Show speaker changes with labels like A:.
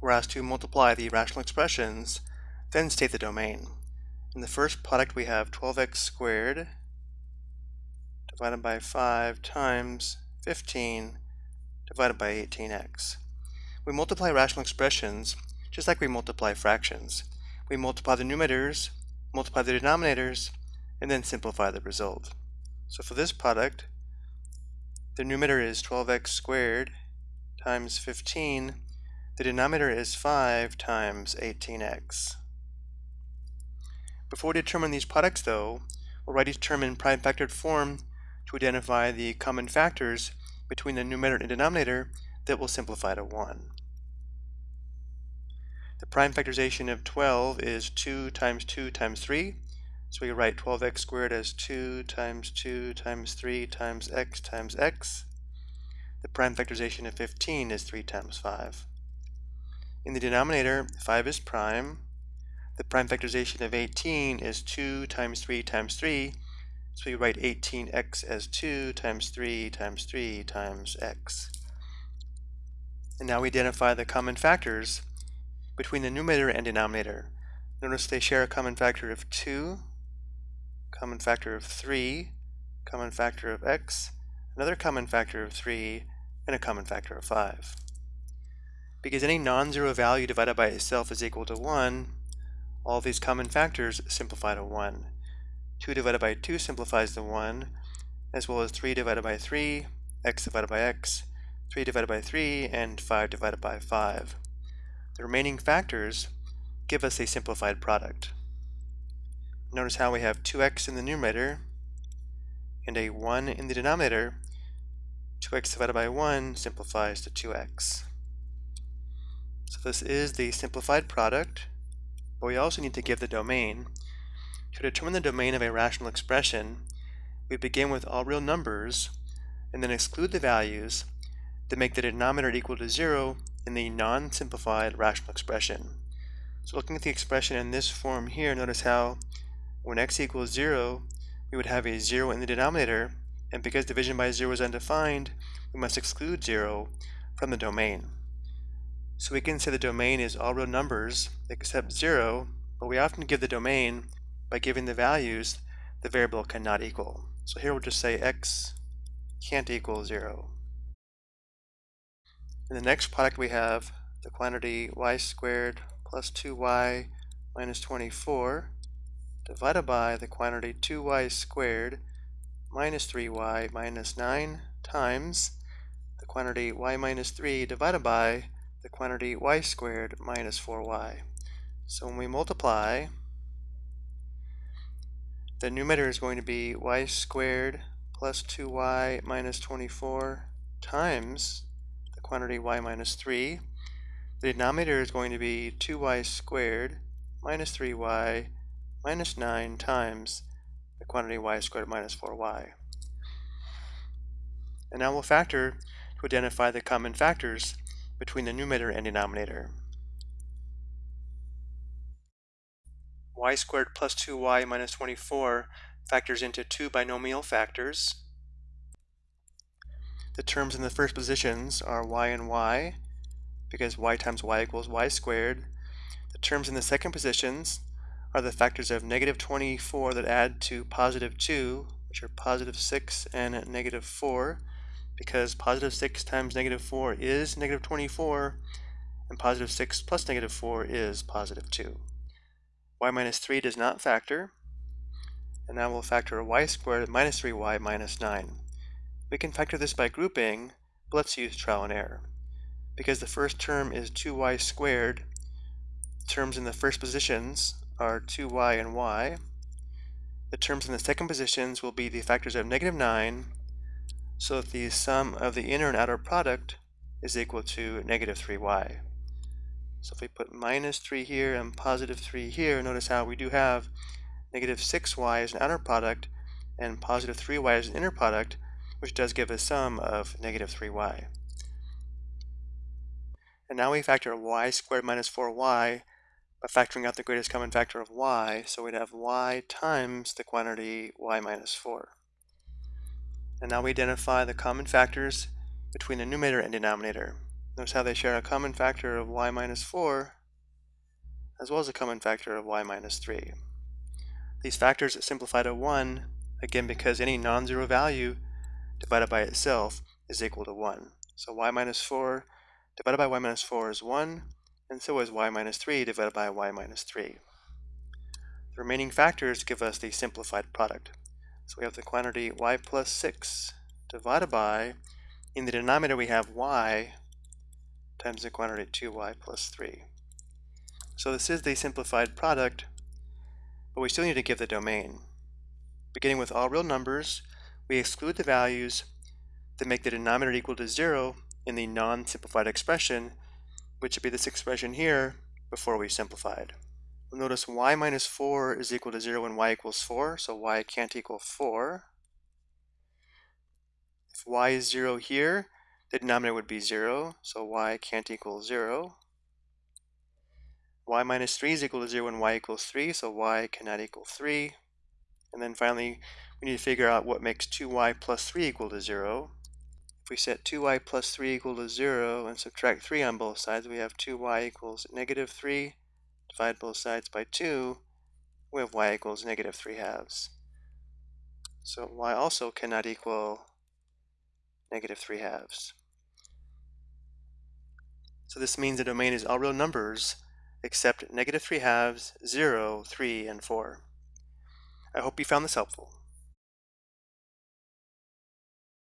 A: we're asked to multiply the rational expressions, then state the domain. In the first product we have 12x squared divided by 5 times 15 divided by 18x. We multiply rational expressions just like we multiply fractions. We multiply the numerators, multiply the denominators, and then simplify the result. So for this product, the numerator is 12x squared times 15. The denominator is 5 times 18x. Before we determine these products though, we'll write each term in prime factored form to identify the common factors between the numerator and denominator that will simplify to 1. The prime factorization of 12 is 2 times 2 times 3. So we write 12x squared as 2 times 2 times 3 times x times x. The prime factorization of 15 is 3 times 5. In the denominator, 5 is prime. The prime factorization of 18 is 2 times 3 times 3. So we write 18x as 2 times 3 times 3 times x. And now we identify the common factors between the numerator and denominator. Notice they share a common factor of 2, common factor of 3, common factor of x, another common factor of 3, and a common factor of 5. Because any non-zero value divided by itself is equal to 1, all these common factors simplify to 1. 2 divided by 2 simplifies to 1, as well as 3 divided by 3, x divided by x, 3 divided by 3, and 5 divided by 5. The remaining factors give us a simplified product. Notice how we have 2x in the numerator and a 1 in the denominator. 2x divided by 1 simplifies to 2x. So this is the simplified product, but we also need to give the domain. To determine the domain of a rational expression, we begin with all real numbers and then exclude the values that make the denominator equal to 0 in the non-simplified rational expression. So looking at the expression in this form here, notice how when x equals 0, we would have a 0 in the denominator, and because division by 0 is undefined, we must exclude 0 from the domain. So we can say the domain is all real numbers except 0, but we often give the domain by giving the values the variable cannot equal. So here we'll just say x can't equal 0. In the next product we have the quantity y squared plus 2y minus 24 divided by the quantity 2y squared minus 3y minus 9 times the quantity y minus 3 divided by the quantity y squared minus 4y. So when we multiply, the numerator is going to be y squared plus 2y minus 24 times the quantity y minus 3. The denominator is going to be 2y squared minus 3y minus 9 times the quantity y squared minus 4y. And now we'll factor to identify the common factors between the numerator and denominator. y squared plus 2y minus 24 factors into two binomial factors, the terms in the first positions are y and y, because y times y equals y squared. The terms in the second positions are the factors of negative 24 that add to positive 2, which are positive 6 and negative 4, because positive 6 times negative 4 is negative 24, and positive 6 plus negative 4 is positive 2. y minus 3 does not factor, and now we'll factor y squared minus 3y minus 9. We can factor this by grouping, but let's use trial and error. Because the first term is 2y squared, terms in the first positions are 2y and y. The terms in the second positions will be the factors of negative 9, so that the sum of the inner and outer product is equal to negative 3y. So if we put minus 3 here and positive 3 here, notice how we do have negative 6y as an outer product and positive 3y as an inner product, which does give a sum of negative 3y. And now we factor y squared minus 4y by factoring out the greatest common factor of y, so we'd have y times the quantity y minus 4. And now we identify the common factors between the numerator and denominator. Notice how they share a common factor of y minus 4 as well as a common factor of y minus 3. These factors simplify to 1, again because any non-zero value divided by itself is equal to 1. So y minus 4 divided by y minus 4 is 1, and so is y minus 3 divided by y minus 3. The remaining factors give us the simplified product. So we have the quantity y plus 6 divided by, in the denominator we have y times the quantity 2y plus 3. So this is the simplified product, but we still need to give the domain. Beginning with all real numbers, we exclude the values that make the denominator equal to 0 in the non-simplified expression, which would be this expression here before we simplified. Notice y minus 4 is equal to 0 when y equals 4, so y can't equal 4. If y is 0 here, the denominator would be 0, so y can't equal 0. y minus 3 is equal to 0 when y equals 3, so y cannot equal 3. And then finally, we need to figure out what makes 2y plus 3 equal to 0. If we set 2y plus 3 equal to 0 and subtract 3 on both sides, we have 2y equals negative 3. Divide both sides by 2, we have y equals negative 3 halves. So y also cannot equal negative 3 halves. So this means the domain is all real numbers except negative 3 halves, 0, 3, and 4. I hope you found this helpful.